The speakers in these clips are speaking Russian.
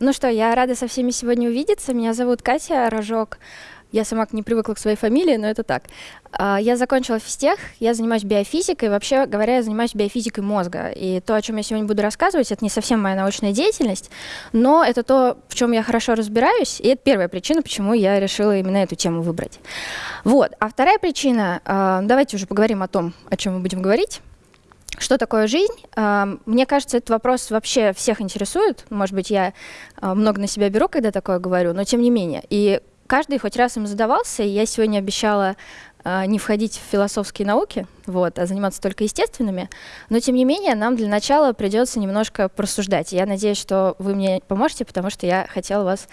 Ну что, я рада со всеми сегодня увидеться. Меня зовут Катя Рожок. Я сама не привыкла к своей фамилии, но это так. А, я закончила физтех, я занимаюсь биофизикой. Вообще говоря, я занимаюсь биофизикой мозга. И то, о чем я сегодня буду рассказывать, это не совсем моя научная деятельность, но это то, в чем я хорошо разбираюсь. И это первая причина, почему я решила именно эту тему выбрать. Вот. А вторая причина, а, давайте уже поговорим о том, о чем мы будем говорить. Что такое жизнь? А, мне кажется, этот вопрос вообще всех интересует. Может быть, я много на себя беру, когда такое говорю, но тем не менее. И каждый хоть раз им задавался, и я сегодня обещала э, не входить в философские науки, вот, а заниматься только естественными. Но, тем не менее, нам для начала придется немножко просуждать. Я надеюсь, что вы мне поможете, потому что я хотела вас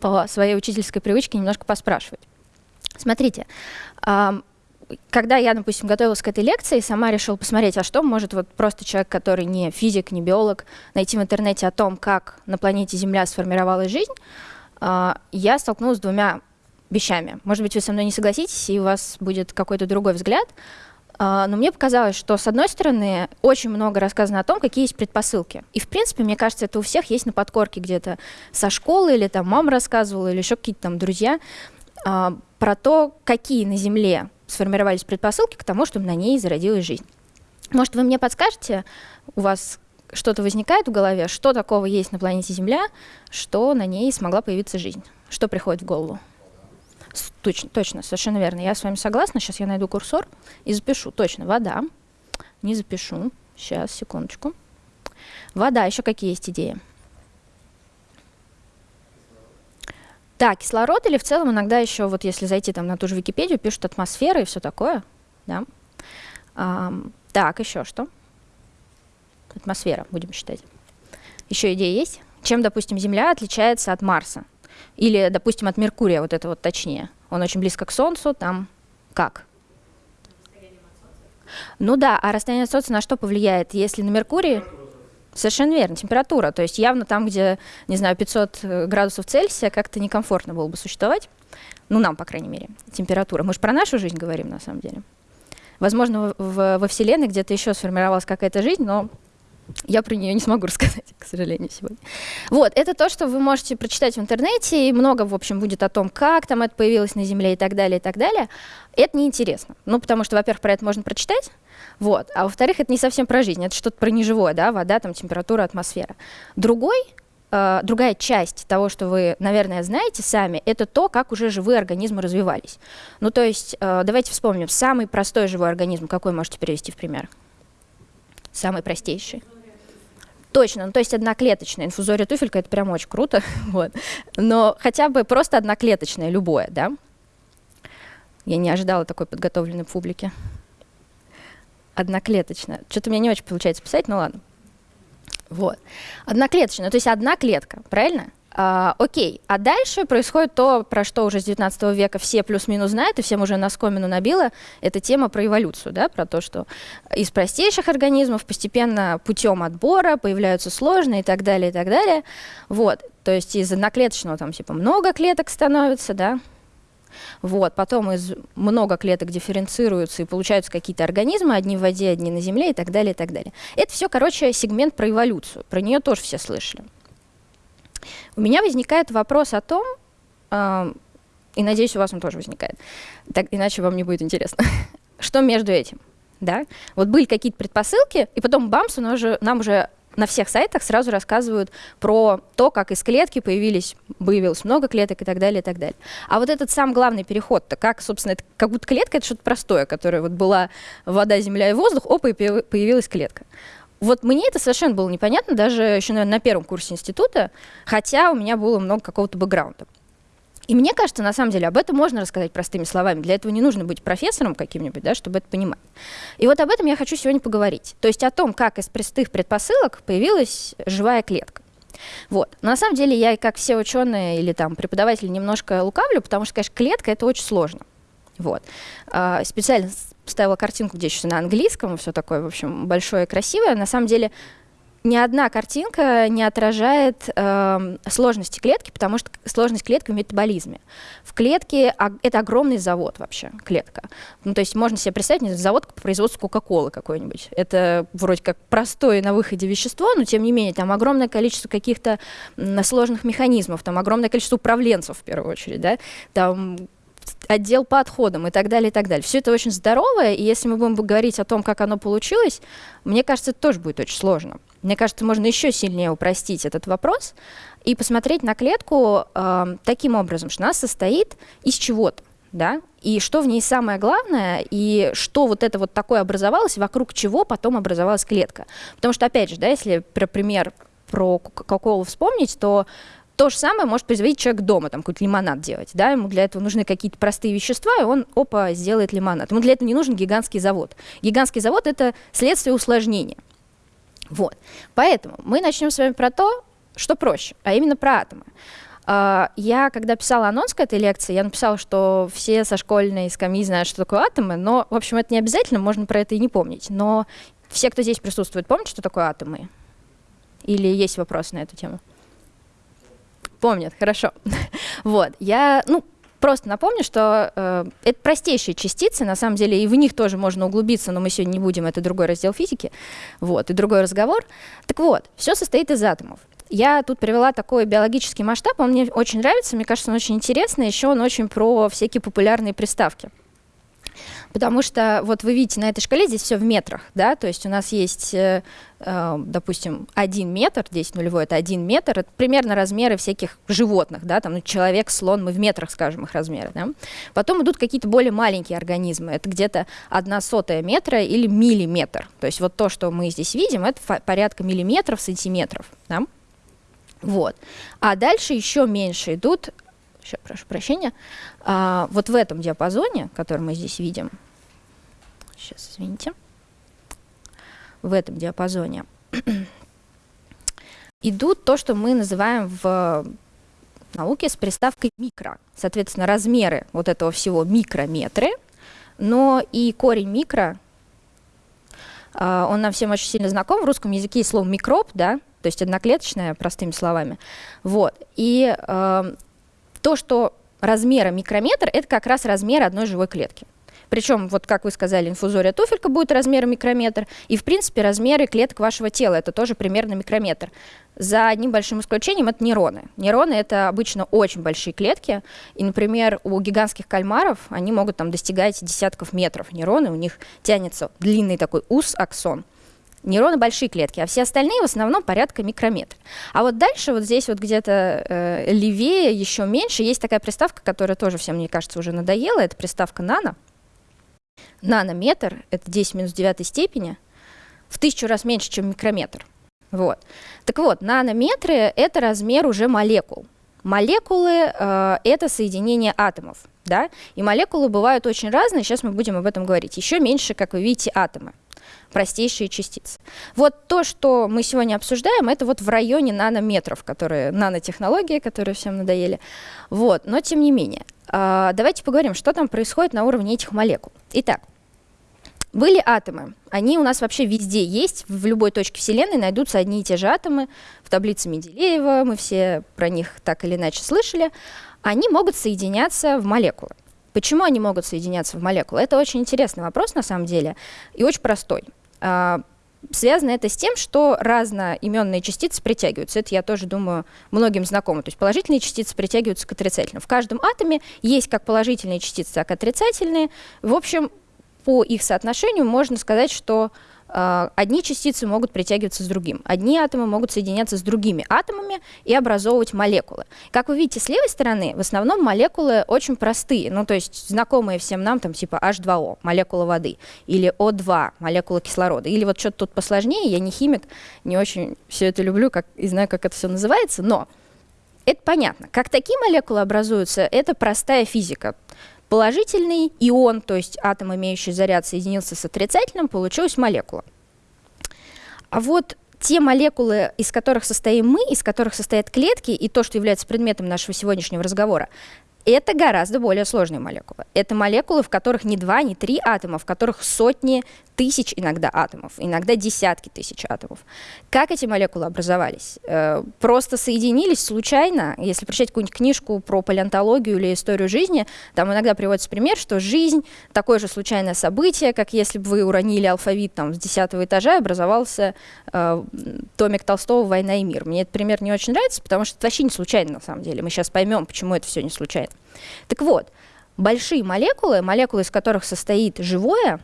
по своей учительской привычке немножко поспрашивать. Смотрите, когда я, допустим, готовилась к этой лекции, сама решила посмотреть, а что может вот просто человек, который не физик, не биолог, найти в интернете о том, как на планете Земля сформировалась жизнь, а, я столкнулась с двумя вещами. Может быть, вы со мной не согласитесь, и у вас будет какой-то другой взгляд. А, но мне показалось, что, с одной стороны, очень много рассказано о том, какие есть предпосылки. И, в принципе, мне кажется, это у всех есть на подкорке где-то со школы, или там мама рассказывала, или еще какие-то там друзья, а, про то, какие на Земле сформировались предпосылки к тому, чтобы на ней зародилась жизнь. Может, вы мне подскажете, у вас что-то возникает в голове, что такого есть на планете Земля, что на ней смогла появиться жизнь? Что приходит в голову? Точно, точно, совершенно верно. Я с вами согласна. Сейчас я найду курсор и запишу. Точно, вода. Не запишу. Сейчас, секундочку. Вода. Еще какие есть идеи? Да, кислород или в целом иногда еще, вот если зайти там на ту же Википедию, пишут атмосфера и все такое. Да. А, так, еще что? атмосфера, будем считать. Еще идея есть? Чем, допустим, Земля отличается от Марса? Или, допустим, от Меркурия, вот это вот точнее. Он очень близко к Солнцу, там как? Ну да, а расстояние от Солнца на что повлияет? Если на Меркурии... Совершенно верно, температура. То есть явно там, где, не знаю, 500 э, градусов Цельсия, как-то некомфортно было бы существовать. Ну, нам, по крайней мере, температура. Мы же про нашу жизнь говорим, на самом деле. Возможно, в, в, во Вселенной где-то еще сформировалась какая-то жизнь, но я про нее не смогу рассказать, к сожалению, сегодня. Вот, это то, что вы можете прочитать в интернете, и много, в общем, будет о том, как там это появилось на Земле и так далее, и так далее. Это неинтересно. Ну, потому что, во-первых, про это можно прочитать, вот, а во-вторых, это не совсем про жизнь, это что-то про неживое, да, вода, там, температура, атмосфера. Другой Uh, другая часть того, что вы, наверное, знаете сами, это то, как уже живые организмы развивались. Ну, то есть, uh, давайте вспомним, самый простой живой организм, какой можете привести в пример? Самый простейший. Точно, ну то есть одноклеточная. Инфузория туфелька это прям очень круто. вот. Но хотя бы просто одноклеточная, любое, да? Я не ожидала такой подготовленной публики. Одноклеточная. Что-то меня не очень получается писать, ну ладно. Вот. Одноклеточная, то есть одна клетка, правильно? А, окей, а дальше происходит то, про что уже с 19 века все плюс-минус знают, и всем уже на скомину набило, это тема про эволюцию, да, про то, что из простейших организмов постепенно путем отбора появляются сложные и так далее, и так далее. Вот, то есть из одноклеточного там типа много клеток становится, да, вот, потом из много клеток дифференцируются и получаются какие-то организмы, одни в воде, одни на земле и так далее, и так далее. Это все, короче, сегмент про эволюцию, про нее тоже все слышали. У меня возникает вопрос о том, э, и надеюсь, у вас он тоже возникает, так, иначе вам не будет интересно, что между этим. Да? Вот были какие-то предпосылки, и потом бамс, нам уже, нам уже на всех сайтах сразу рассказывают про то, как из клетки появились, появилось много клеток и так далее, и так далее. А вот этот сам главный переход-то, как, собственно, это, как будто клетка — это что-то простое, которое вот была вода, земля и воздух, опа, и появилась клетка. Вот мне это совершенно было непонятно, даже еще, наверное, на первом курсе института, хотя у меня было много какого-то бэкграунда. И мне кажется, на самом деле, об этом можно рассказать простыми словами. Для этого не нужно быть профессором каким-нибудь, да, чтобы это понимать. И вот об этом я хочу сегодня поговорить. То есть о том, как из простых предпосылок появилась живая клетка. Вот. Но на самом деле я, как все ученые или там преподаватели, немножко лукавлю, потому что, конечно, клетка — это очень сложно. Вот. А, специально ставила картинку, где еще на английском, все такое, в общем, большое и красивое. На самом деле ни одна картинка не отражает э, сложности клетки, потому что сложность клетки в метаболизме. В клетке а, это огромный завод вообще, клетка. Ну, то есть можно себе представить не завод по производству Кока-Колы какой-нибудь. Это вроде как простое на выходе вещество, но тем не менее там огромное количество каких-то сложных механизмов, там огромное количество управленцев в первую очередь, да, там отдел по отходам и так далее, и так далее. Все это очень здоровое, и если мы будем говорить о том, как оно получилось, мне кажется, это тоже будет очень сложно. Мне кажется, можно еще сильнее упростить этот вопрос и посмотреть на клетку э, таким образом, что она состоит из чего-то, да, и что в ней самое главное, и что вот это вот такое образовалось, вокруг чего потом образовалась клетка. Потому что, опять же, да, если про пример про Кока-Колу вспомнить, то то же самое может производить человек дома, там какой-то лимонад делать, да, ему для этого нужны какие-то простые вещества, и он, опа, сделает лимонад. Ему для этого не нужен гигантский завод. Гигантский завод – это следствие усложнения. Вот. Поэтому мы начнем с вами про то, что проще, а именно про атомы. А, я, когда писала анонс к этой лекции, я написала, что все со школьной скамьи знают, что такое атомы, но, в общем, это не обязательно, можно про это и не помнить. Но все, кто здесь присутствует, помнят, что такое атомы? Или есть вопросы на эту тему? Помнят, хорошо. вот, я, ну, просто напомню, что э, это простейшие частицы, на самом деле, и в них тоже можно углубиться, но мы сегодня не будем, это другой раздел физики, вот, и другой разговор. Так вот, все состоит из атомов. Я тут привела такой биологический масштаб, он мне очень нравится, мне кажется, он очень интересный, еще он очень про всякие популярные приставки. Потому что вот вы видите, на этой шкале здесь все в метрах, да, то есть у нас есть, э, э, допустим, один метр, здесь нулевой это один метр, это примерно размеры всяких животных, да, там ну, человек, слон, мы в метрах скажем их размеры, да. Потом идут какие-то более маленькие организмы, это где-то одна сотая метра или миллиметр, то есть вот то, что мы здесь видим, это порядка миллиметров, сантиметров, да. Вот. А дальше еще меньше идут сейчас, прошу прощения, а, вот в этом диапазоне, который мы здесь видим, сейчас, извините, в этом диапазоне идут то, что мы называем в науке с приставкой микро. Соответственно, размеры вот этого всего микрометры, но и корень микро, а, он нам всем очень сильно знаком. В русском языке есть слово микроб, да, то есть одноклеточное, простыми словами. Вот. И э, то, что размера микрометр, это как раз размер одной живой клетки. Причем, вот как вы сказали, инфузория туфелька будет размером микрометр, и, в принципе, размеры клеток вашего тела, это тоже примерно микрометр. За одним большим исключением это нейроны. Нейроны — это обычно очень большие клетки, и, например, у гигантских кальмаров они могут там достигать десятков метров. Нейроны, у них тянется длинный такой ус, аксон — Нейроны большие клетки, а все остальные в основном порядка микрометр. А вот дальше, вот здесь вот где-то э, левее, еще меньше, есть такая приставка, которая тоже всем, мне кажется, уже надоела. Это приставка нано. Нанометр — это 10 минус 9 степени, в тысячу раз меньше, чем микрометр. Вот. Так вот, нанометры — это размер уже молекул. Молекулы э, — это соединение атомов. Да? И молекулы бывают очень разные, сейчас мы будем об этом говорить. Еще меньше, как вы видите, атомы простейшие частицы. Вот то, что мы сегодня обсуждаем, это вот в районе нанометров, которые, нанотехнологии, которые всем надоели. Вот, но тем не менее. А, давайте поговорим, что там происходит на уровне этих молекул. Итак, были атомы. Они у нас вообще везде есть. В любой точке Вселенной найдутся одни и те же атомы. В таблице Менделеева мы все про них так или иначе слышали. Они могут соединяться в молекулы. Почему они могут соединяться в молекулы? Это очень интересный вопрос на самом деле и очень простой. А, связано это с тем, что разноименные частицы притягиваются. Это, я тоже думаю, многим знакомо. То есть положительные частицы притягиваются к отрицательным. В каждом атоме есть как положительные частицы, так и отрицательные. В общем, по их соотношению можно сказать, что одни частицы могут притягиваться с другим, одни атомы могут соединяться с другими атомами и образовывать молекулы. Как вы видите с левой стороны, в основном молекулы очень простые, ну то есть знакомые всем нам, там типа H2O, молекула воды, или O2, молекула кислорода, или вот что-то тут посложнее, я не химик, не очень все это люблю как, и знаю, как это все называется, но это понятно. Как такие молекулы образуются, это простая физика. Положительный ион, то есть атом, имеющий заряд, соединился с отрицательным, получилась молекула. А вот те молекулы, из которых состоим мы, из которых состоят клетки, и то, что является предметом нашего сегодняшнего разговора, Это гораздо более сложные молекулы. Это молекулы, в которых не два, не три атома, в которых сотни тысяч иногда атомов, иногда десятки тысяч атомов. Как эти молекулы образовались? Э, просто соединились случайно. Если прочитать какую-нибудь книжку про палеонтологию или историю жизни, там иногда приводится пример, что жизнь — такое же случайное событие, как если бы вы уронили алфавит там, с десятого этажа, и образовался э, томик Толстого «Война и мир». Мне этот пример не очень нравится, потому что это вообще не случайно на самом деле. Мы сейчас поймем, почему это все не случайно. Так вот, большие молекулы, молекулы, из которых состоит живое,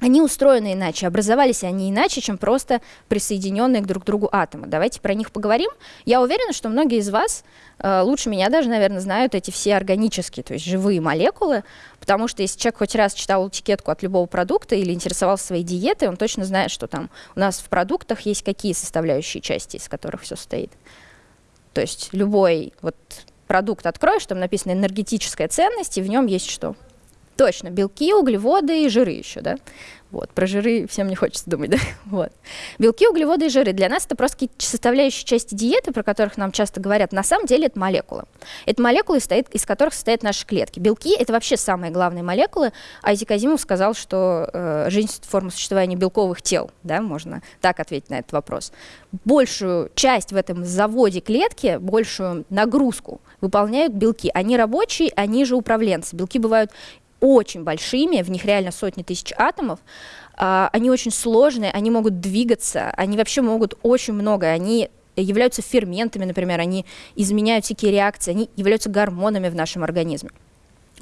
они устроены иначе, образовались они иначе, чем просто присоединенные друг к другу атомы. Давайте про них поговорим. Я уверена, что многие из вас, э, лучше меня даже, наверное, знают эти все органические, то есть живые молекулы, потому что если человек хоть раз читал этикетку от любого продукта или интересовался своей диетой, он точно знает, что там у нас в продуктах есть какие составляющие части, из которых все состоит. То есть любой вот продукт откроешь, там написано энергетическая ценность, и в нем есть что? Точно, белки, углеводы и жиры еще, да? Вот, про жиры всем не хочется думать, да? Вот. Белки, углеводы и жиры. Для нас это просто составляющие части диеты, про которых нам часто говорят. На самом деле это молекулы. Это молекулы, из которых состоят наши клетки. Белки — это вообще самые главные молекулы. Айзи Казимов сказал, что э, жизнь — форма существования белковых тел, да, можно так ответить на этот вопрос. Большую часть в этом заводе клетки, большую нагрузку выполняют белки. Они рабочие, они же управленцы. Белки бывают очень большими, в них реально сотни тысяч атомов, а, они очень сложные, они могут двигаться, они вообще могут очень много, они являются ферментами, например, они изменяют всякие реакции, они являются гормонами в нашем организме.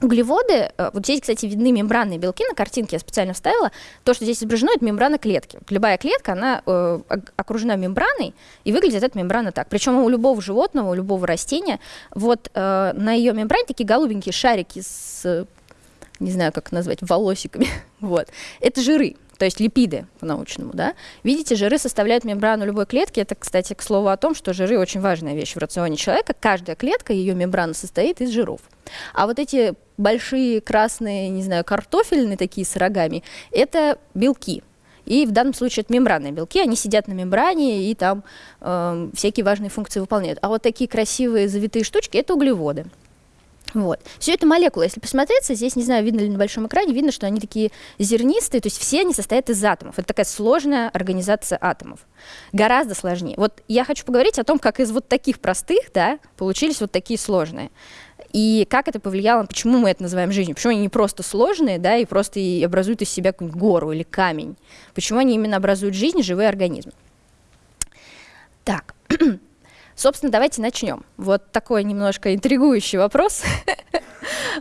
Углеводы, э, вот здесь, кстати, видны мембранные белки, на картинке я специально вставила, то, что здесь изображено, это мембрана клетки. Любая клетка, она э, окружена мембраной, и выглядит эта мембрана так. Причем у любого животного, у любого растения, вот э, на ее мембране такие голубенькие шарики с не знаю, как назвать, волосиками. вот. Это жиры, то есть липиды по-научному, да. Видите, жиры составляют мембрану любой клетки. Это, кстати, к слову о том, что жиры очень важная вещь в рационе человека. Каждая клетка, ее мембрана состоит из жиров. А вот эти большие красные, не знаю, картофельные такие с рогами, это белки. И в данном случае это мембранные белки, они сидят на мембране и там э, всякие важные функции выполняют. А вот такие красивые завитые штучки – это углеводы. Вот. Все это молекулы. Если посмотреться, здесь, не знаю, видно ли на большом экране, видно, что они такие зернистые, то есть все они состоят из атомов. Это такая сложная организация атомов. Гораздо сложнее. Вот я хочу поговорить о том, как из вот таких простых, да, получились вот такие сложные. И как это повлияло, почему мы это называем жизнью, почему они не просто сложные, да, и просто и образуют из себя какую-нибудь гору или камень. Почему они именно образуют жизнь, живые организмы. Так, Собственно, давайте начнем. Вот такой немножко интригующий вопрос.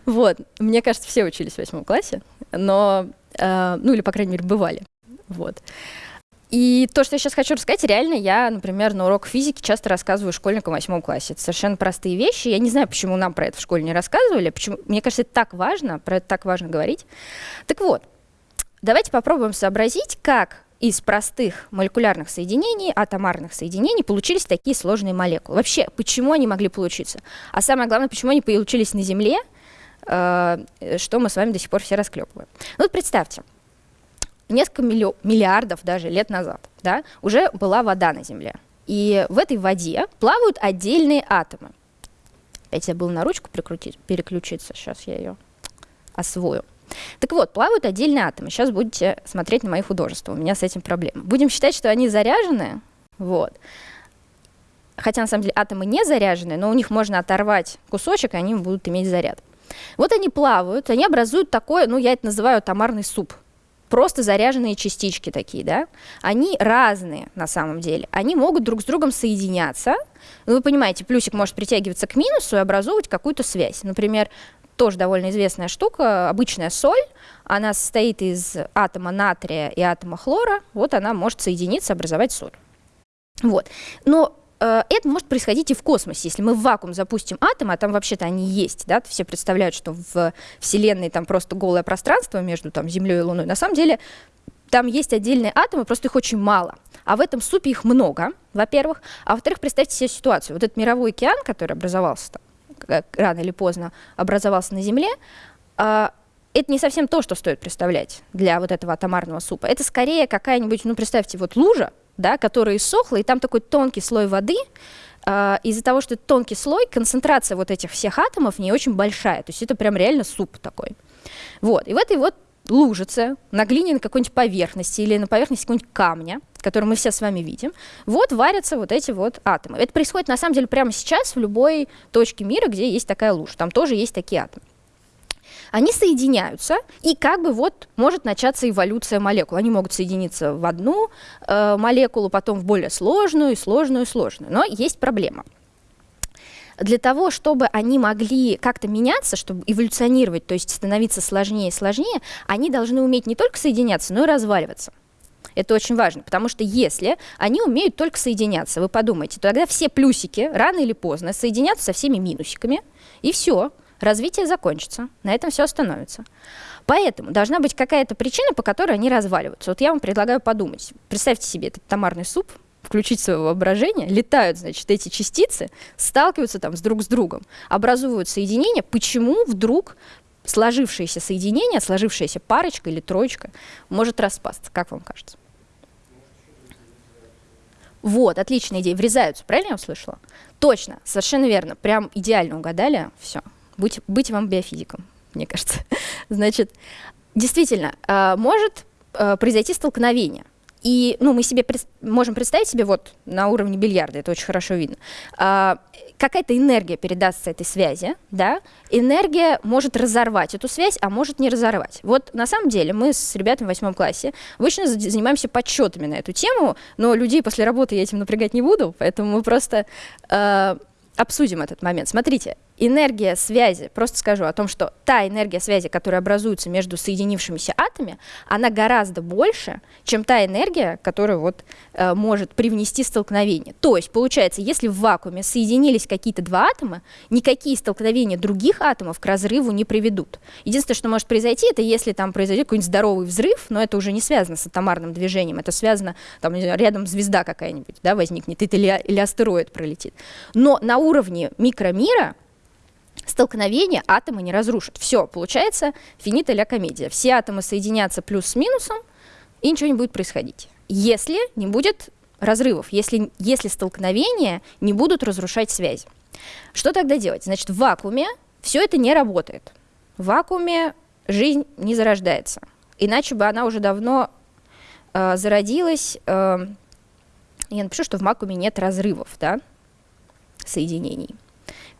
Вот, мне кажется, все учились в восьмом классе, но, э, ну или, по крайней мере, бывали. Вот. И то, что я сейчас хочу рассказать, реально я, например, на урок физики часто рассказываю школьникам в восьмом классе. Это совершенно простые вещи. Я не знаю, почему нам про это в школе не рассказывали. Почему... Мне кажется, это так важно, про это так важно говорить. Так вот, давайте попробуем сообразить, как из простых молекулярных соединений, атомарных соединений, получились такие сложные молекулы. Вообще, почему они могли получиться? А самое главное, почему они получились на Земле, э, что мы с вами до сих пор все расклепываем. Ну, вот представьте, несколько миллиардов даже лет назад да, уже была вода на Земле. И в этой воде плавают отдельные атомы. Опять я был на ручку переключиться, сейчас я ее освою. Так вот, плавают отдельные атомы. Сейчас будете смотреть на мои художества. У меня с этим проблема. Будем считать, что они заряжены. Вот. Хотя на самом деле атомы не заряжены, но у них можно оторвать кусочек, и они будут иметь заряд. Вот они плавают, они образуют такой, ну я это называю атомарный суп. Просто заряженные частички такие, да? Они разные на самом деле. Они могут друг с другом соединяться. Ну, вы понимаете, плюсик может притягиваться к минусу и образовывать какую-то связь. Например, тоже довольно известная штука, обычная соль, она состоит из атома натрия и атома хлора, вот она может соединиться, образовать соль. Вот. Но э, это может происходить и в космосе. Если мы в вакуум запустим атомы, а там вообще-то они есть, да, все представляют, что в Вселенной там просто голое пространство между там, Землей и Луной. На самом деле там есть отдельные атомы, просто их очень мало. А в этом супе их много, во-первых. А во-вторых, представьте себе ситуацию. Вот этот мировой океан, который образовался там, рано или поздно образовался на Земле, а, это не совсем то, что стоит представлять для вот этого атомарного супа. Это скорее какая-нибудь, ну, представьте, вот лужа, да, которая иссохла, и там такой тонкий слой воды, э, из-за того, что это тонкий слой, концентрация вот этих всех атомов не очень большая. То есть это прям реально суп такой. Вот. И в этой вот лужице на глиняной какой-нибудь поверхности или на поверхности какого-нибудь камня, который мы все с вами видим, вот варятся вот эти вот атомы. Это происходит на самом деле прямо сейчас в любой точке мира, где есть такая лужа. Там тоже есть такие атомы они соединяются, и как бы вот может начаться эволюция молекул. Они могут соединиться в одну э, молекулу, потом в более сложную, сложную, сложную. Но есть проблема. Для того, чтобы они могли как-то меняться, чтобы эволюционировать, то есть становиться сложнее и сложнее, они должны уметь не только соединяться, но и разваливаться. Это очень важно, потому что если они умеют только соединяться, вы подумайте, то тогда все плюсики рано или поздно соединятся со всеми минусиками, и все развитие закончится, на этом все остановится. Поэтому должна быть какая-то причина, по которой они разваливаются. Вот я вам предлагаю подумать. Представьте себе этот томарный суп, включить свое воображение, летают, значит, эти частицы, сталкиваются там с друг с другом, образуют соединение. Почему вдруг сложившееся соединение, сложившаяся парочка или троечка может распасться? Как вам кажется? Вот, отличная идея. Врезаются, правильно я услышала? Точно, совершенно верно. Прям идеально угадали. Все, быть, быть вам биофизиком, мне кажется. Значит, действительно, э, может э, произойти столкновение. И ну, мы себе пред, можем представить себе вот на уровне бильярда, это очень хорошо видно, а, какая-то энергия передастся этой связи, да, энергия может разорвать эту связь, а может не разорвать. Вот на самом деле мы с ребятами в восьмом классе обычно занимаемся подсчетами на эту тему, но людей после работы я этим напрягать не буду, поэтому мы просто э, обсудим этот момент. Смотрите, энергия связи, просто скажу о том, что та энергия связи, которая образуется между соединившимися атомами, она гораздо больше, чем та энергия, которая вот, э, может привнести столкновение. То есть, получается, если в вакууме соединились какие-то два атома, никакие столкновения других атомов к разрыву не приведут. Единственное, что может произойти, это если там произойдет какой-нибудь здоровый взрыв, но это уже не связано с атомарным движением, это связано, там, рядом звезда какая-нибудь да, возникнет, или, или астероид пролетит. Но на уровне микромира столкновение атомы не разрушат. Все, получается финита ля комедия. Все атомы соединятся плюс с минусом, и ничего не будет происходить. Если не будет разрывов, если, если столкновения не будут разрушать связь. Что тогда делать? Значит, в вакууме все это не работает. В вакууме жизнь не зарождается. Иначе бы она уже давно э, зародилась. Э, я напишу, что в вакууме нет разрывов, да, соединений.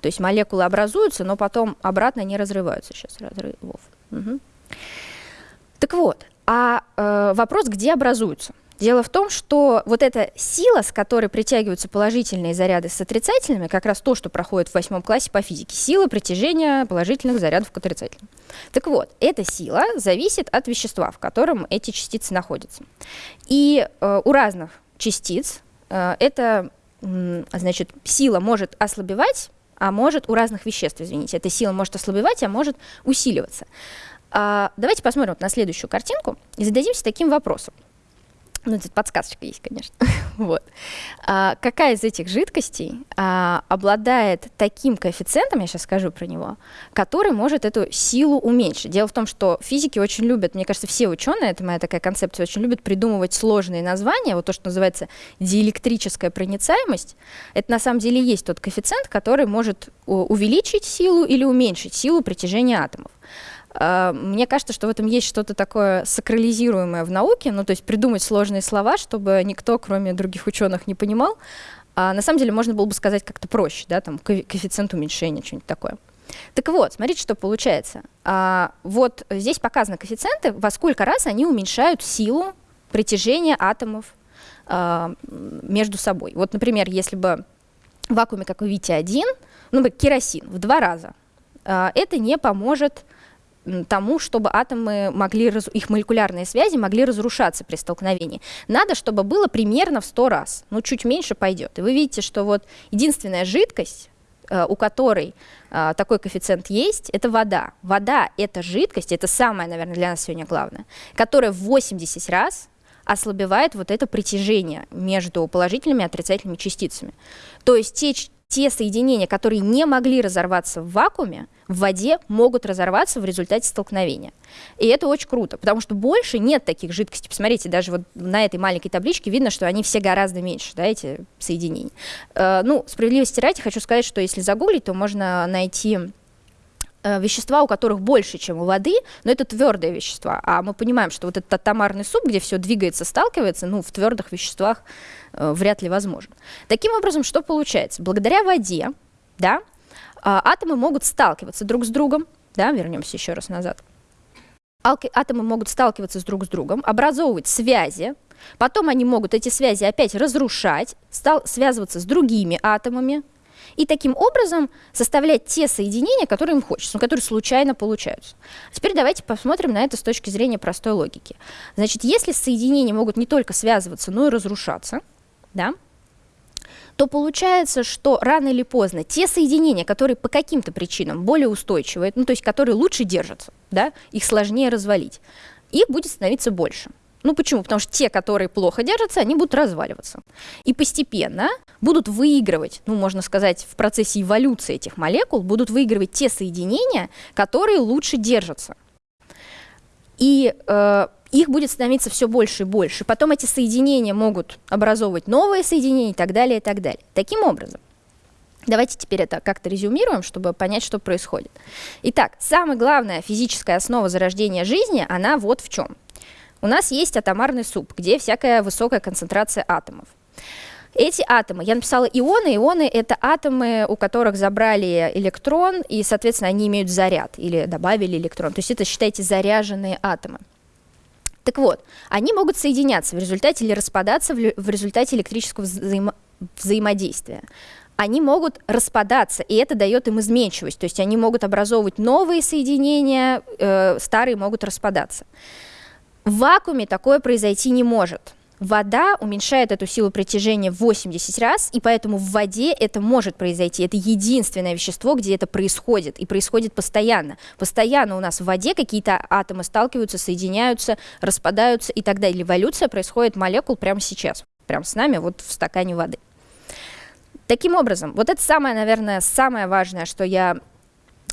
То есть молекулы образуются, но потом обратно не разрываются. Сейчас разрывов. Угу. Так вот, а э, вопрос, где образуются? Дело в том, что вот эта сила, с которой притягиваются положительные заряды с отрицательными, как раз то, что проходит в восьмом классе по физике, сила притяжения положительных зарядов к отрицательным. Так вот, эта сила зависит от вещества, в котором эти частицы находятся. И э, у разных частиц э, эта значит, сила может ослабевать а может у разных веществ, извините. Эта сила может ослабевать, а может усиливаться. А, давайте посмотрим вот на следующую картинку и зададимся таким вопросом. Ну, тут подсказочка есть, конечно. вот. а, какая из этих жидкостей а, обладает таким коэффициентом, я сейчас скажу про него, который может эту силу уменьшить? Дело в том, что физики очень любят, мне кажется, все ученые, это моя такая концепция, очень любят придумывать сложные названия, вот то, что называется диэлектрическая проницаемость, это на самом деле есть тот коэффициент, который может увеличить силу или уменьшить силу притяжения атомов. А, мне кажется, что в этом есть что-то такое сакрализируемое в науке, ну то есть придумать сложные слова, чтобы никто, кроме других ученых, не понимал. А на самом деле можно было бы сказать как-то проще, да, там коэффициент уменьшения, что-нибудь такое. Так вот, смотрите, что получается. А, вот здесь показаны коэффициенты, во сколько раз они уменьшают силу притяжения атомов а, между собой. Вот, например, если бы в вакууме, как вы видите, один, ну, керосин в два раза, а, это не поможет тому, чтобы атомы могли, их молекулярные связи могли разрушаться при столкновении. Надо, чтобы было примерно в 100 раз, ну чуть меньше пойдет. И вы видите, что вот единственная жидкость, э, у которой э, такой коэффициент есть, это вода. Вода — это жидкость, это самое, наверное, для нас сегодня главное, которая в 80 раз ослабевает вот это притяжение между положительными и отрицательными частицами. То есть те те соединения, которые не могли разорваться в вакууме, в воде могут разорваться в результате столкновения. И это очень круто, потому что больше нет таких жидкостей. Посмотрите, даже вот на этой маленькой табличке видно, что они все гораздо меньше, да, эти соединения. Э, ну, справедливости ради хочу сказать, что если загуглить, то можно найти э, вещества, у которых больше, чем у воды, но это твердые вещества. А мы понимаем, что вот этот атомарный суп, где все двигается, сталкивается, ну, в твердых веществах э, вряд ли возможен. Таким образом, что получается? Благодаря воде, да, а, атомы могут сталкиваться друг с другом, да, вернемся еще раз назад. Атомы могут сталкиваться с друг с другом, образовывать связи, потом они могут эти связи опять разрушать, стал, связываться с другими атомами, и таким образом составлять те соединения, которые им хочется, но которые случайно получаются. Теперь давайте посмотрим на это с точки зрения простой логики. Значит, если соединения могут не только связываться, но и разрушаться, да, то получается, что рано или поздно те соединения, которые по каким-то причинам более устойчивые, ну то есть которые лучше держатся, да, их сложнее развалить, их будет становиться больше. Ну почему? Потому что те, которые плохо держатся, они будут разваливаться. И постепенно будут выигрывать, ну можно сказать, в процессе эволюции этих молекул, будут выигрывать те соединения, которые лучше держатся. И э, их будет становиться все больше и больше. Потом эти соединения могут образовывать новые соединения и так далее, и так далее. Таким образом, давайте теперь это как-то резюмируем, чтобы понять, что происходит. Итак, самая главная физическая основа зарождения жизни, она вот в чем. У нас есть атомарный суп, где всякая высокая концентрация атомов. Эти атомы, я написала ионы, ионы это атомы, у которых забрали электрон, и, соответственно, они имеют заряд, или добавили электрон. То есть это, считайте, заряженные атомы. Так вот, они могут соединяться в результате или распадаться в, результате электрического взаимо взаимодействия. Они могут распадаться, и это дает им изменчивость, то есть они могут образовывать новые соединения, э, старые могут распадаться. В вакууме такое произойти не может. Вода уменьшает эту силу притяжения в 80 раз, и поэтому в воде это может произойти. Это единственное вещество, где это происходит, и происходит постоянно. Постоянно у нас в воде какие-то атомы сталкиваются, соединяются, распадаются и так далее. Эволюция происходит молекул прямо сейчас, прямо с нами, вот в стакане воды. Таким образом, вот это самое, наверное, самое важное, что я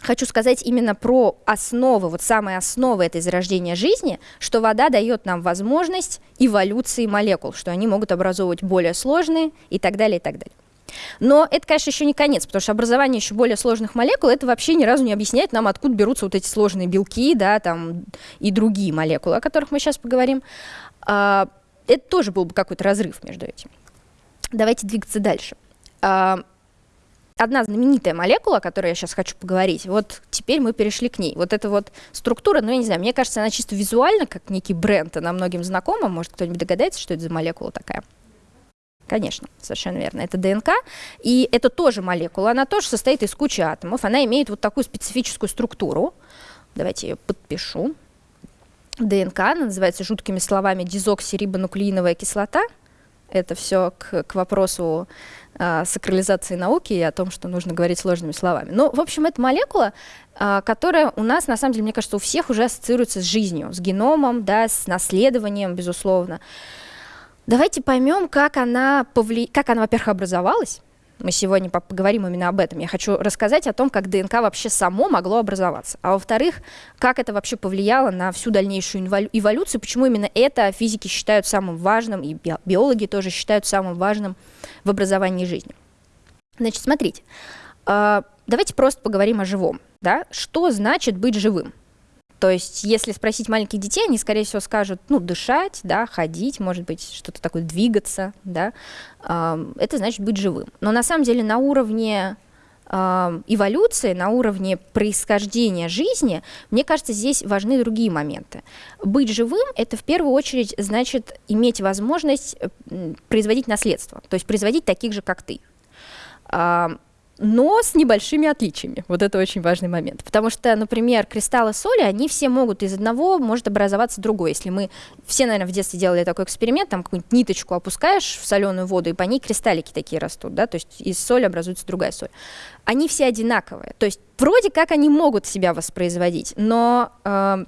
хочу сказать именно про основы, вот самые основы этой зарождения жизни, что вода дает нам возможность эволюции молекул, что они могут образовывать более сложные и так далее, и так далее. Но это, конечно, еще не конец, потому что образование еще более сложных молекул, это вообще ни разу не объясняет нам, откуда берутся вот эти сложные белки, да, там, и другие молекулы, о которых мы сейчас поговорим. А, это тоже был бы какой-то разрыв между этим. Давайте двигаться дальше. А, одна знаменитая молекула, о которой я сейчас хочу поговорить, вот теперь мы перешли к ней. Вот эта вот структура, ну, я не знаю, мне кажется, она чисто визуально, как некий бренд, она многим знакома. Может, кто-нибудь догадается, что это за молекула такая? Конечно, совершенно верно. Это ДНК, и это тоже молекула, она тоже состоит из кучи атомов, она имеет вот такую специфическую структуру. Давайте я ее подпишу. ДНК, она называется жуткими словами дезоксирибонуклеиновая кислота. Это все к, к вопросу а, сакрализации науки и о том, что нужно говорить сложными словами. Ну, в общем, это молекула, а, которая у нас, на самом деле, мне кажется, у всех уже ассоциируется с жизнью, с геномом, да, с наследованием, безусловно. Давайте поймем, как она, повли... как она во-первых, образовалась, мы сегодня поговорим именно об этом. Я хочу рассказать о том, как ДНК вообще само могло образоваться. А во-вторых, как это вообще повлияло на всю дальнейшую эволюцию, почему именно это физики считают самым важным, и биологи тоже считают самым важным в образовании жизни. Значит, смотрите, а, давайте просто поговорим о живом. Да? Что значит быть живым? То есть, если спросить маленьких детей, они, скорее всего, скажут, ну, дышать, да, ходить, может быть, что-то такое, двигаться, да, это значит быть живым. Но на самом деле на уровне эволюции, на уровне происхождения жизни, мне кажется, здесь важны другие моменты. Быть живым — это в первую очередь значит иметь возможность производить наследство, то есть производить таких же, как ты но с небольшими отличиями. Вот это очень важный момент. Потому что, например, кристаллы соли, они все могут из одного, может образоваться другой. Если мы все, наверное, в детстве делали такой эксперимент, там какую-нибудь ниточку опускаешь в соленую воду, и по ней кристаллики такие растут, да, то есть из соли образуется другая соль. Они все одинаковые. То есть вроде как они могут себя воспроизводить, но э,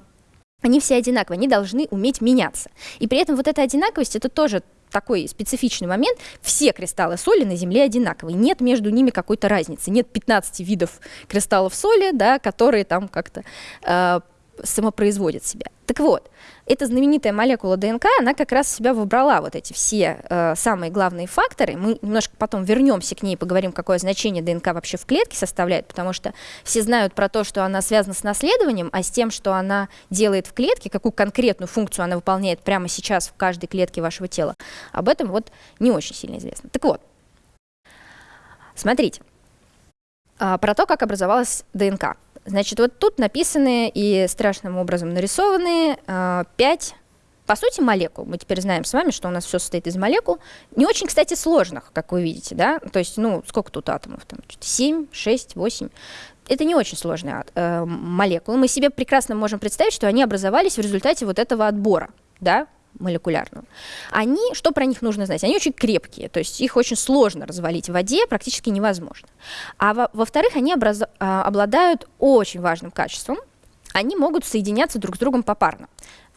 они все одинаковые, они должны уметь меняться. И при этом вот эта одинаковость, это тоже такой специфичный момент, все кристаллы соли на Земле одинаковые, нет между ними какой-то разницы, нет 15 видов кристаллов соли, да, которые там как-то э, самопроизводят себя. Так вот, эта знаменитая молекула ДНК, она как раз в себя выбрала вот эти все э, самые главные факторы. Мы немножко потом вернемся к ней и поговорим, какое значение ДНК вообще в клетке составляет, потому что все знают про то, что она связана с наследованием, а с тем, что она делает в клетке, какую конкретную функцию она выполняет прямо сейчас в каждой клетке вашего тела, об этом вот не очень сильно известно. Так вот, смотрите, э, про то, как образовалась ДНК. Значит, вот тут написаны и страшным образом нарисованы э, пять, по сути, молекул. Мы теперь знаем с вами, что у нас все состоит из молекул. Не очень, кстати, сложных, как вы видите, да? То есть, ну, сколько тут атомов? Там 7, 6, 8 это не очень сложные э, молекулы. Мы себе прекрасно можем представить, что они образовались в результате вот этого отбора, да, молекулярную, они, что про них нужно знать? Они очень крепкие, то есть их очень сложно развалить в воде, практически невозможно. А во-вторых, во они образ... А, обладают очень важным качеством, они могут соединяться друг с другом попарно.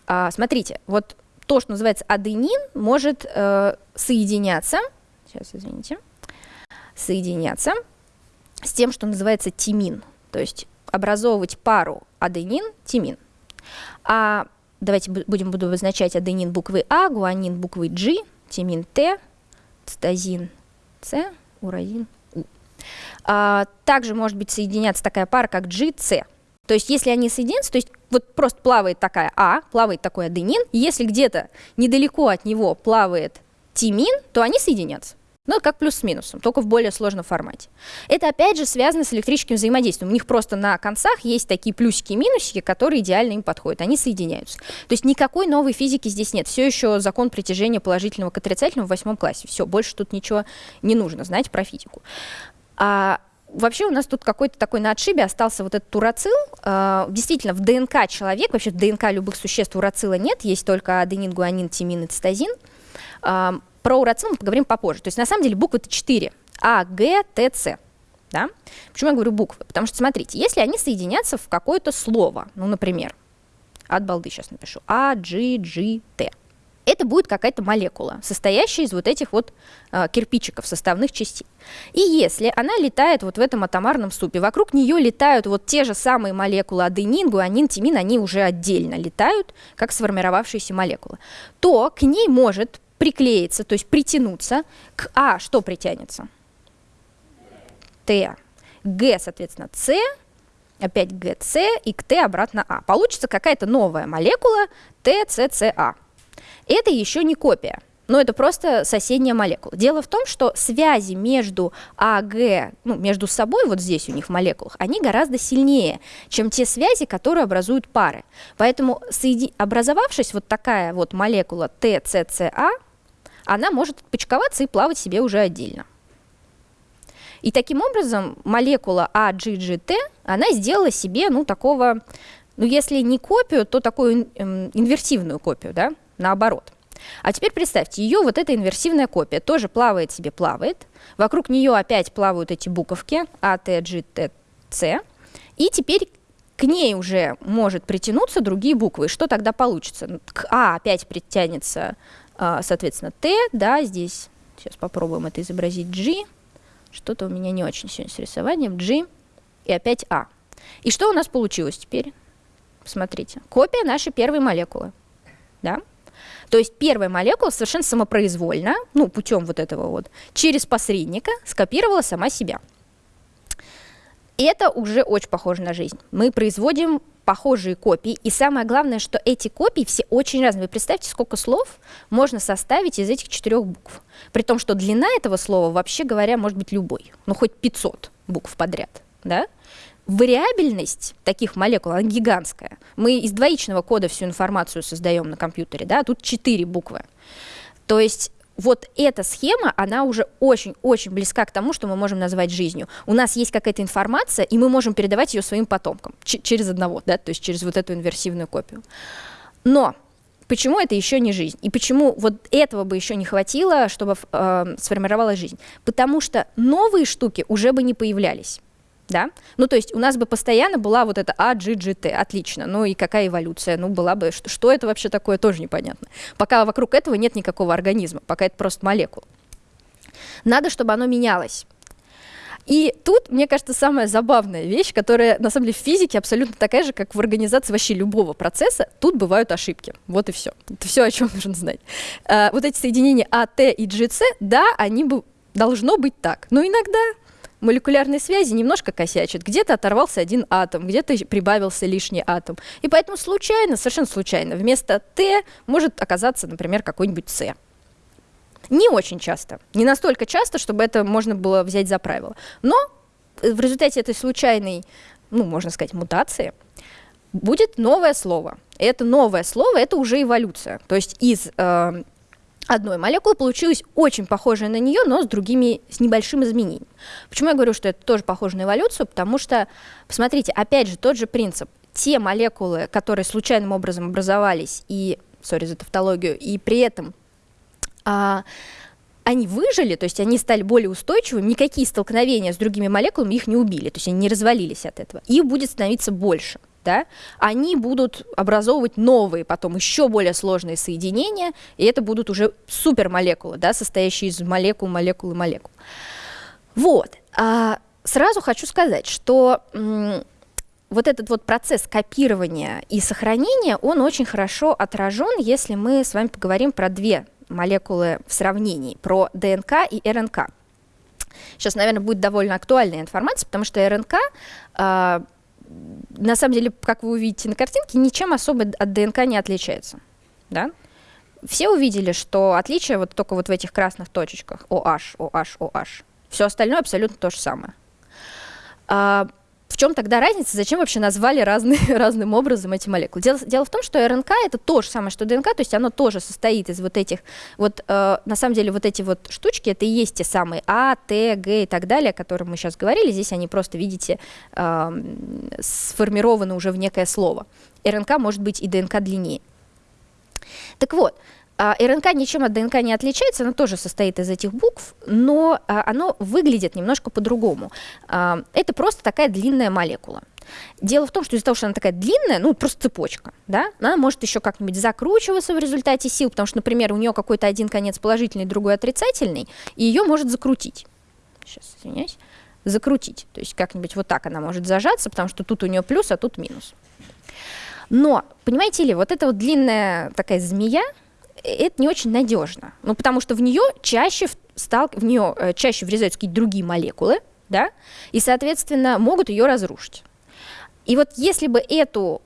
А, смотрите, вот то, что называется аденин, может э, соединяться, сейчас, извините, соединяться с тем, что называется тимин, то есть образовывать пару аденин-тимин. А давайте будем буду обозначать аденин буквы А, гуанин буквы G, тимин Т, цитозин С, уразин У. А, также может быть соединяться такая пара, как GC. То есть если они соединятся, то есть вот просто плавает такая А, плавает такой аденин, если где-то недалеко от него плавает тимин, то они соединятся. Ну, как плюс с минусом, только в более сложном формате. Это, опять же, связано с электрическим взаимодействием. У них просто на концах есть такие плюсики и минусики, которые идеально им подходят. Они соединяются. То есть никакой новой физики здесь нет. Все еще закон притяжения положительного к отрицательному в восьмом классе. Все, больше тут ничего не нужно знать про физику. А Вообще у нас тут какой-то такой на отшибе остался вот этот урацил. Uh, действительно, в ДНК человека, вообще в ДНК любых существ урацила нет, есть только аденин, гуанин, тимин и цитозин. Про урацил мы поговорим попозже. То есть на самом деле буквы-то 4. А, Г, Т, С. Да? Почему я говорю буквы? Потому что, смотрите, если они соединятся в какое-то слово, ну, например, от балды сейчас напишу, А, G, G, Т, это будет какая-то молекула, состоящая из вот этих вот э, кирпичиков, составных частей. И если она летает вот в этом атомарном супе, вокруг нее летают вот те же самые молекулы аденин, гуанин, тимин, они уже отдельно летают, как сформировавшиеся молекулы, то к ней может приклеиться, то есть притянуться к А, что притянется? Т. Г, соответственно, С, опять ГЦ и к Т обратно А. Получится какая-то новая молекула ТЦЦА. Это еще не копия, но это просто соседняя молекула. Дело в том, что связи между АГ, ну, между собой, вот здесь у них в молекулах, они гораздо сильнее, чем те связи, которые образуют пары. Поэтому, образовавшись вот такая вот молекула ТЦЦА, она может отпочковаться и плавать себе уже отдельно. И таким образом молекула AGGT, она сделала себе, ну, такого, ну, если не копию, то такую эм, инверсивную копию, да, наоборот. А теперь представьте, ее вот эта инверсивная копия тоже плавает себе, плавает. Вокруг нее опять плавают эти буковки А. И теперь к ней уже может притянуться другие буквы. Что тогда получится? К А опять притянется а, соответственно, Т, да, здесь, сейчас попробуем это изобразить, G, что-то у меня не очень сегодня с рисованием, G и опять А. И что у нас получилось теперь? Смотрите, копия нашей первой молекулы, да? То есть первая молекула совершенно самопроизвольно, ну, путем вот этого вот, через посредника скопировала сама себя. Это уже очень похоже на жизнь. Мы производим похожие копии. И самое главное, что эти копии все очень разные. Вы представьте, сколько слов можно составить из этих четырех букв. При том, что длина этого слова, вообще говоря, может быть любой. Ну, хоть 500 букв подряд. Да? Вариабельность таких молекул, она гигантская. Мы из двоичного кода всю информацию создаем на компьютере, да, а тут четыре буквы. То есть вот эта схема, она уже очень-очень близка к тому, что мы можем назвать жизнью. У нас есть какая-то информация, и мы можем передавать ее своим потомкам через одного, да, то есть через вот эту инверсивную копию. Но почему это еще не жизнь? И почему вот этого бы еще не хватило, чтобы э, сформировалась жизнь? Потому что новые штуки уже бы не появлялись. Да? Ну, то есть у нас бы постоянно была вот эта А, G, G, T, отлично. Ну и какая эволюция? Ну, была бы, что, что это вообще такое, тоже непонятно. Пока вокруг этого нет никакого организма, пока это просто молекула. Надо, чтобы оно менялось. И тут, мне кажется, самая забавная вещь, которая, на самом деле, в физике абсолютно такая же, как в организации вообще любого процесса, тут бывают ошибки. Вот и все. Это все, о чем нужно знать. А, вот эти соединения А, Т и GC, да, они бы должно быть так. Но иногда молекулярные связи немножко косячат. Где-то оторвался один атом, где-то прибавился лишний атом. И поэтому случайно, совершенно случайно, вместо Т может оказаться, например, какой-нибудь С. Не очень часто. Не настолько часто, чтобы это можно было взять за правило. Но в результате этой случайной, ну, можно сказать, мутации, будет новое слово. И это новое слово – это уже эволюция. То есть из э, одной молекулы получилась очень похожая на нее, но с другими, с небольшим изменением. Почему я говорю, что это тоже похоже на эволюцию? Потому что, посмотрите, опять же, тот же принцип. Те молекулы, которые случайным образом образовались, и, сори за тавтологию, и при этом а, они выжили, то есть они стали более устойчивыми, никакие столкновения с другими молекулами их не убили, то есть они не развалились от этого. Их будет становиться больше да, они будут образовывать новые, потом еще более сложные соединения, и это будут уже супермолекулы, да, состоящие из молекул, молекул и молекул. Вот. А сразу хочу сказать, что вот этот вот процесс копирования и сохранения, он очень хорошо отражен, если мы с вами поговорим про две молекулы в сравнении, про ДНК и РНК. Сейчас, наверное, будет довольно актуальная информация, потому что РНК э, на самом деле, как вы увидите на картинке, ничем особо от ДНК не отличается. Да? Все увидели, что отличие вот только вот в этих красных точечках OH, OH, OH. Все остальное абсолютно то же самое. В чем тогда разница? Зачем вообще назвали разные, разным образом эти молекулы? Дело, дело в том, что РНК это то же самое, что ДНК, то есть оно тоже состоит из вот этих, вот э, на самом деле вот эти вот штучки, это и есть те самые А, Т, Г и так далее, о которых мы сейчас говорили. Здесь они просто, видите, э, сформированы уже в некое слово. РНК может быть и ДНК длиннее. Так вот, а РНК ничем от ДНК не отличается, она тоже состоит из этих букв, но а, оно выглядит немножко по-другому. А, это просто такая длинная молекула. Дело в том, что из-за того, что она такая длинная, ну, просто цепочка, да, она может еще как-нибудь закручиваться в результате сил, потому что, например, у нее какой-то один конец положительный, другой отрицательный, и ее может закрутить. Сейчас, извиняюсь. Закрутить. То есть как-нибудь вот так она может зажаться, потому что тут у нее плюс, а тут минус. Но, понимаете ли, вот эта вот длинная такая змея, это не очень надежно. Ну, потому что в нее чаще, стал, в нее э, чаще врезаются какие-то другие молекулы, да, и, соответственно, могут ее разрушить. И вот если бы эту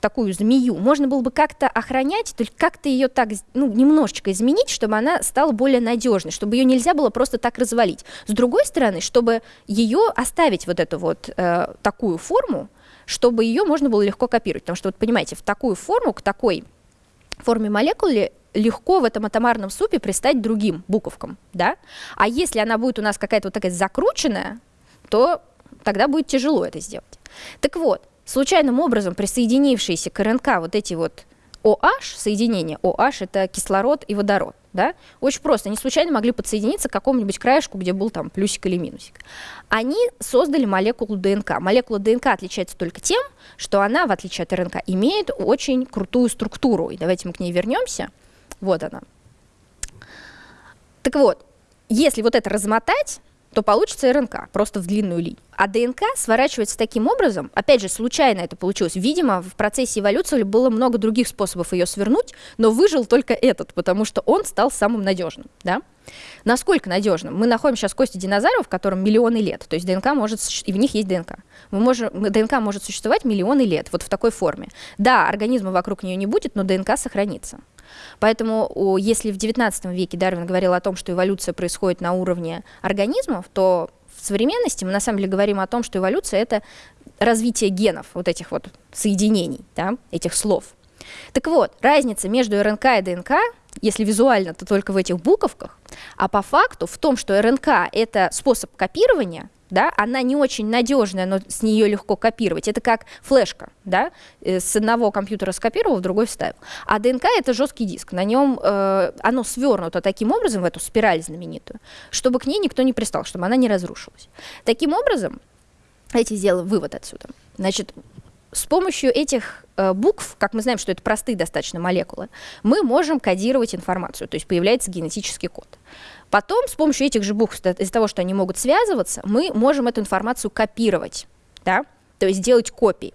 такую змею можно было бы как-то охранять, то есть как-то ее так, ну, немножечко изменить, чтобы она стала более надежной, чтобы ее нельзя было просто так развалить. С другой стороны, чтобы ее оставить вот эту вот э, такую форму, чтобы ее можно было легко копировать. Потому что, вот понимаете, в такую форму, к такой форме молекулы легко в этом атомарном супе пристать другим буковкам, да? А если она будет у нас какая-то вот такая закрученная, то тогда будет тяжело это сделать. Так вот, случайным образом присоединившиеся к РНК вот эти вот OH, соединение OH это кислород и водород, да, очень просто, они случайно могли подсоединиться к какому-нибудь краешку, где был там плюсик или минусик. Они создали молекулу ДНК. Молекула ДНК отличается только тем, что она, в отличие от РНК, имеет очень крутую структуру. И давайте мы к ней вернемся. Вот она. Так вот, если вот это размотать, то получится РНК, просто в длинную линию. А ДНК сворачивается таким образом, опять же, случайно это получилось. Видимо, в процессе эволюции было много других способов ее свернуть, но выжил только этот, потому что он стал самым надежным. Да? Насколько надежным? Мы находим сейчас кости динозавров, которым миллионы лет, то есть ДНК может, и в них есть ДНК. Мы можем, ДНК может существовать миллионы лет, вот в такой форме. Да, организма вокруг нее не будет, но ДНК сохранится. Поэтому если в XIX веке Дарвин говорил о том, что эволюция происходит на уровне организмов, то в современности мы на самом деле говорим о том, что эволюция — это развитие генов, вот этих вот соединений, да, этих слов. Так вот, разница между РНК и ДНК, если визуально, то только в этих буковках, а по факту в том, что РНК — это способ копирования, да, она не очень надежная, но с нее легко копировать. Это как флешка, да, э, с одного компьютера скопировал, в другой вставил. А ДНК это жесткий диск, на нем э, оно свернуто таким образом в эту спираль знаменитую, чтобы к ней никто не пристал, чтобы она не разрушилась. Таким образом, Давайте сделаем вывод отсюда. Значит, с помощью этих э, букв, как мы знаем, что это простые достаточно молекулы, мы можем кодировать информацию, то есть появляется генетический код. Потом с помощью этих же букв, из-за того, что они могут связываться, мы можем эту информацию копировать, да? то есть делать копии.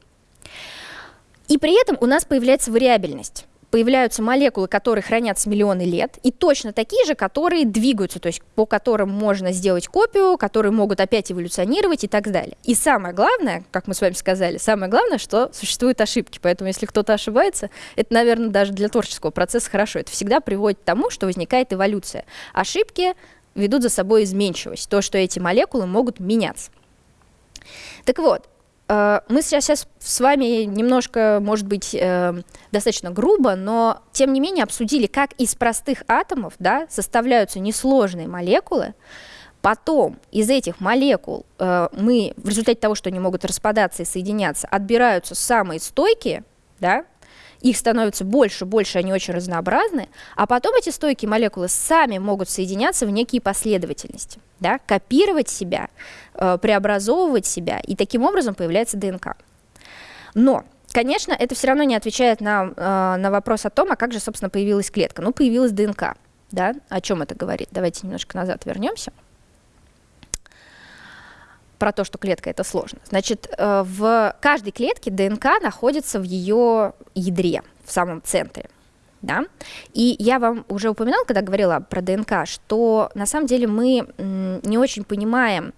И при этом у нас появляется вариабельность появляются молекулы, которые хранятся миллионы лет, и точно такие же, которые двигаются, то есть по которым можно сделать копию, которые могут опять эволюционировать и так далее. И самое главное, как мы с вами сказали, самое главное, что существуют ошибки. Поэтому если кто-то ошибается, это, наверное, даже для творческого процесса хорошо. Это всегда приводит к тому, что возникает эволюция. Ошибки ведут за собой изменчивость, то, что эти молекулы могут меняться. Так вот, мы сейчас, сейчас с вами немножко, может быть, э, достаточно грубо, но тем не менее обсудили, как из простых атомов да, составляются несложные молекулы. Потом из этих молекул э, мы, в результате того, что они могут распадаться и соединяться, отбираются самые стойкие, да, их становится больше, больше, они очень разнообразны, а потом эти стойкие молекулы сами могут соединяться в некие последовательности, да, копировать себя, э, преобразовывать себя, и таким образом появляется ДНК. Но Конечно, это все равно не отвечает на, э, на вопрос о том, а как же, собственно, появилась клетка. Ну, появилась ДНК. Да? О чем это говорит? Давайте немножко назад вернемся про то, что клетка это сложно. Значит, э, в каждой клетке ДНК находится в ее ядре, в самом центре. Да? И я вам уже упоминала, когда говорила про ДНК, что на самом деле мы не очень понимаем,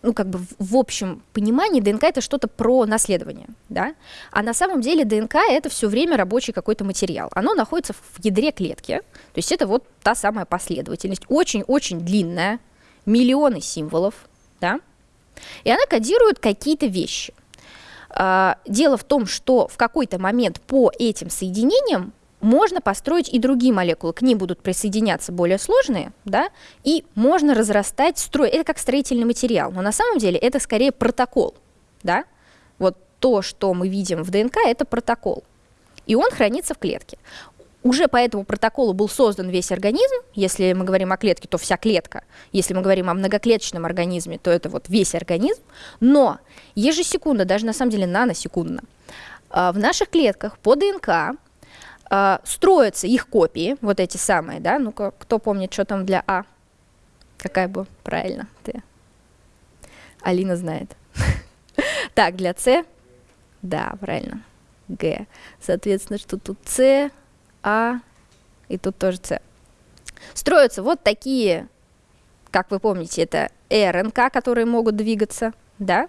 ну, как бы в общем понимании ДНК это что-то про наследование, да, а на самом деле ДНК это все время рабочий какой-то материал. Оно находится в ядре клетки, то есть это вот та самая последовательность, очень-очень длинная, миллионы символов, да, и она кодирует какие-то вещи. А, дело в том, что в какой-то момент по этим соединениям можно построить и другие молекулы, к ним будут присоединяться более сложные, да, и можно разрастать строй. Это как строительный материал, но на самом деле это скорее протокол, да. Вот то, что мы видим в ДНК, это протокол, и он хранится в клетке уже по этому протоколу был создан весь организм. Если мы говорим о клетке, то вся клетка. Если мы говорим о многоклеточном организме, то это вот весь организм. Но ежесекундно, даже на самом деле наносекундно, а, в наших клетках по ДНК а, строятся их копии, вот эти самые, да, ну-ка, кто помнит, что там для А? Какая бы, правильно, ты. Алина знает. Так, для С, да, правильно, Г. Соответственно, что тут С, а и тут тоже С. Строятся вот такие, как вы помните, это РНК, которые могут двигаться, да?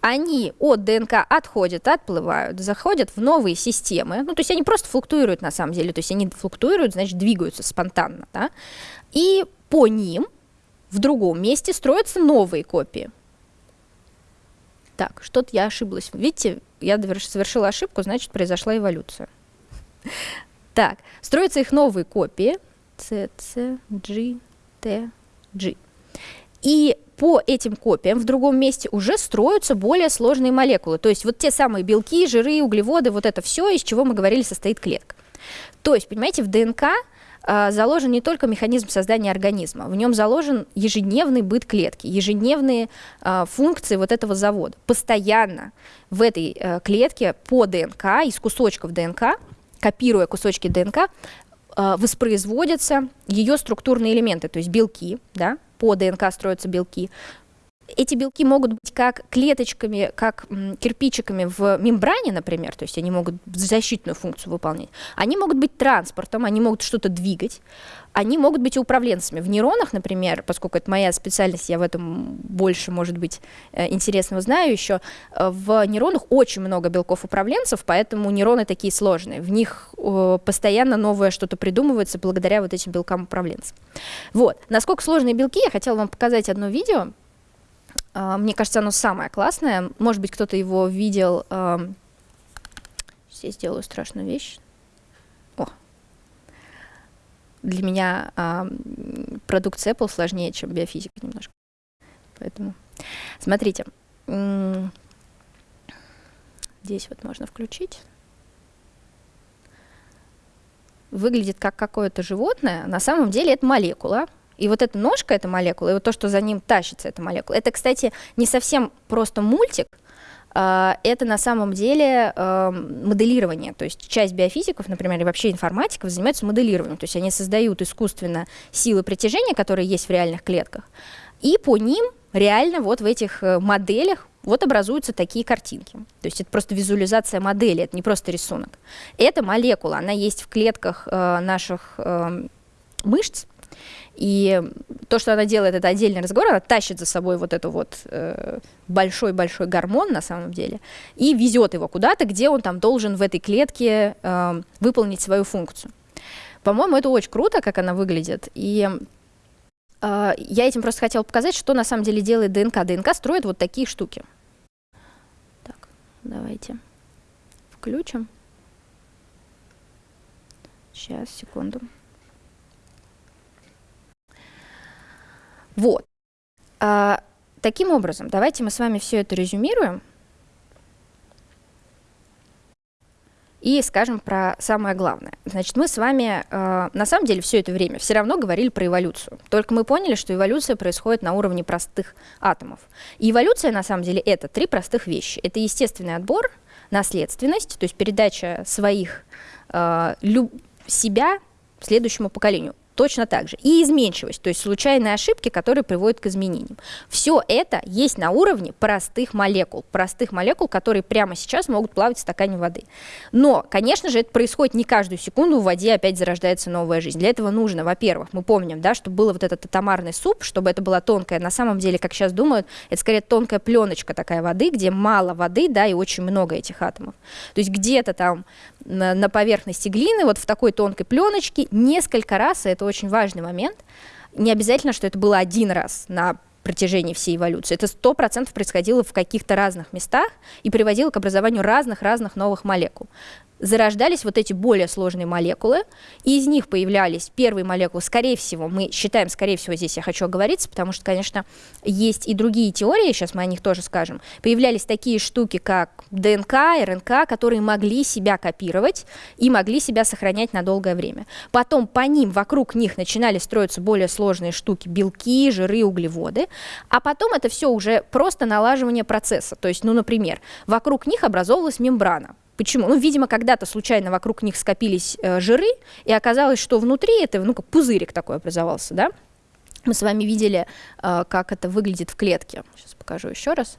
Они от ДНК отходят, отплывают, заходят в новые системы. Ну, то есть они просто флуктуируют на самом деле. То есть они флуктуируют, значит, двигаются спонтанно, да? И по ним в другом месте строятся новые копии. Так, что-то я ошиблась. Видите, я совершила ошибку, значит, произошла эволюция. Так, строятся их новые копии. C, C, G, T, G. И по этим копиям в другом месте уже строятся более сложные молекулы. То есть вот те самые белки, жиры, углеводы, вот это все, из чего мы говорили, состоит клетка. То есть, понимаете, в ДНК э, заложен не только механизм создания организма, в нем заложен ежедневный быт клетки, ежедневные э, функции вот этого завода. Постоянно в этой э, клетке по ДНК, из кусочков ДНК, копируя кусочки ДНК, э, воспроизводятся ее структурные элементы, то есть белки, да, по ДНК строятся белки, эти белки могут быть как клеточками, как кирпичиками в мембране, например, то есть они могут защитную функцию выполнять. Они могут быть транспортом, они могут что-то двигать. Они могут быть и управленцами. В нейронах, например, поскольку это моя специальность, я в этом больше, может быть, э, интересного знаю еще, э, в нейронах очень много белков-управленцев, поэтому нейроны такие сложные. В них постоянно новое что-то придумывается благодаря вот этим белкам-управленцам. Вот. Насколько сложные белки, я хотела вам показать одно видео, мне кажется, оно самое классное. Может быть, кто-то его видел. Сейчас я сделаю страшную вещь. О. Для меня продукция Apple сложнее, чем биофизика немножко. Поэтому смотрите. Здесь вот можно включить. Выглядит как какое-то животное. На самом деле это молекула И вот эта ножка, эта молекула, и вот то, что за ним тащится эта молекула, это, кстати, не совсем просто мультик, а, это на самом деле эм, моделирование. То есть часть биофизиков, например, и вообще информатиков занимаются моделированием. То есть они создают искусственно силы притяжения, которые есть в реальных клетках, и по ним реально вот в этих э, моделях вот образуются такие картинки. То есть это просто визуализация модели, это не просто рисунок. Эта молекула, она есть в клетках э, наших э, мышц, и то, что она делает, это отдельный разговор, она тащит за собой вот эту вот э, большой-большой э, гормон на самом деле и везет его куда-то, где он там должен в этой клетке э, выполнить свою функцию. По-моему, это очень круто, как она выглядит. И э, я этим просто хотела показать, что на самом деле делает ДНК. ДНК строит вот такие штуки. Так, давайте включим. Сейчас, секунду. Вот. А, таким образом, давайте мы с вами все это резюмируем и скажем про самое главное. Значит, мы с вами э, на самом деле все это время все равно говорили про эволюцию. Только мы поняли, что эволюция происходит на уровне простых атомов. И эволюция на самом деле это три простых вещи. Это естественный отбор, наследственность, то есть передача своих э, себя следующему поколению точно так же. И изменчивость, то есть случайные ошибки, которые приводят к изменениям. Все это есть на уровне простых молекул, простых молекул, которые прямо сейчас могут плавать в стакане воды. Но, конечно же, это происходит не каждую секунду, в воде опять зарождается новая жизнь. Для этого нужно, во-первых, мы помним, да, что было вот этот атомарный суп, чтобы это была тонкая, на самом деле, как сейчас думают, это скорее тонкая пленочка такая воды, где мало воды, да, и очень много этих атомов. То есть где-то там на, на поверхности глины, вот в такой тонкой пленочке, несколько раз, и это очень важный момент, не обязательно, что это было один раз на протяжении всей эволюции. Это сто процентов происходило в каких-то разных местах и приводило к образованию разных-разных новых молекул зарождались вот эти более сложные молекулы, и из них появлялись первые молекулы, скорее всего, мы считаем, скорее всего, здесь я хочу оговориться, потому что, конечно, есть и другие теории, сейчас мы о них тоже скажем, появлялись такие штуки, как ДНК, РНК, которые могли себя копировать и могли себя сохранять на долгое время. Потом по ним, вокруг них начинали строиться более сложные штуки, белки, жиры, углеводы, а потом это все уже просто налаживание процесса, то есть, ну, например, вокруг них образовалась мембрана, Почему? Ну, видимо, когда-то случайно вокруг них скопились э, жиры, и оказалось, что внутри это, ну, как пузырик такой образовался, да? Мы с вами видели, э, как это выглядит в клетке. Сейчас покажу еще раз.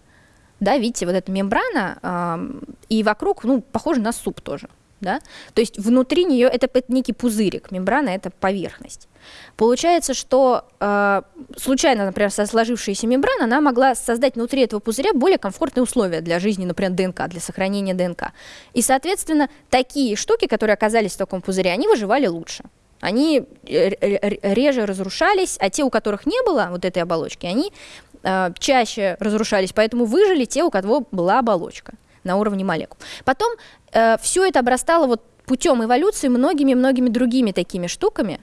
Да, видите, вот эта мембрана, э, и вокруг, ну, похоже на суп тоже, да? То есть внутри нее это некий пузырик, мембрана — это поверхность. Получается, что э, случайно, например, сложившаяся мембрана, она могла создать внутри этого пузыря более комфортные условия для жизни, например, ДНК, для сохранения ДНК. И, соответственно, такие штуки, которые оказались в таком пузыре, они выживали лучше. Они реже разрушались, а те, у которых не было вот этой оболочки, они э, чаще разрушались, поэтому выжили те, у кого была оболочка на уровне молекул. Потом э, все это обрастало вот путем эволюции многими-многими другими такими штуками,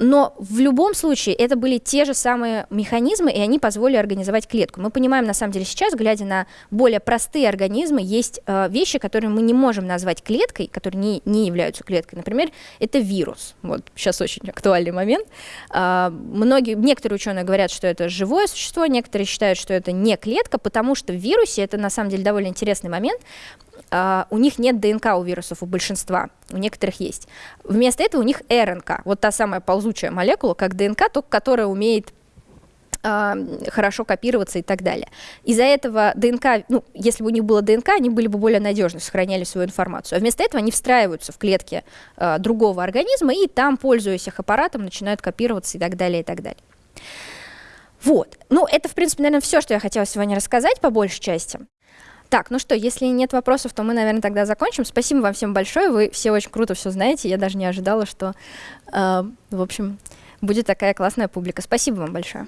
но в любом случае это были те же самые механизмы, и они позволили организовать клетку. Мы понимаем, на самом деле, сейчас, глядя на более простые организмы, есть э, вещи, которые мы не можем назвать клеткой, которые не, не являются клеткой. Например, это вирус. Вот сейчас очень актуальный момент. Э, многие, некоторые ученые говорят, что это живое существо, некоторые считают, что это не клетка, потому что в вирусе, это на самом деле довольно интересный момент, у них нет ДНК у вирусов, у большинства, у некоторых есть. Вместо этого у них РНК, вот та самая ползучая молекула, как ДНК, только которая умеет uh, хорошо копироваться и так далее. Из-за этого ДНК, ну, если бы у них было ДНК, они были бы более надежны, сохраняли свою информацию. А вместо этого они встраиваются в клетки uh, другого организма и там, пользуясь их аппаратом, начинают копироваться и так далее, и так далее. Вот. Ну, это, в принципе, наверное, все, что я хотела сегодня рассказать по большей части. Так, ну что, если нет вопросов, то мы, наверное, тогда закончим. Спасибо вам всем большое, вы все очень круто все знаете. Я даже не ожидала, что, э, в общем, будет такая классная публика. Спасибо вам большое.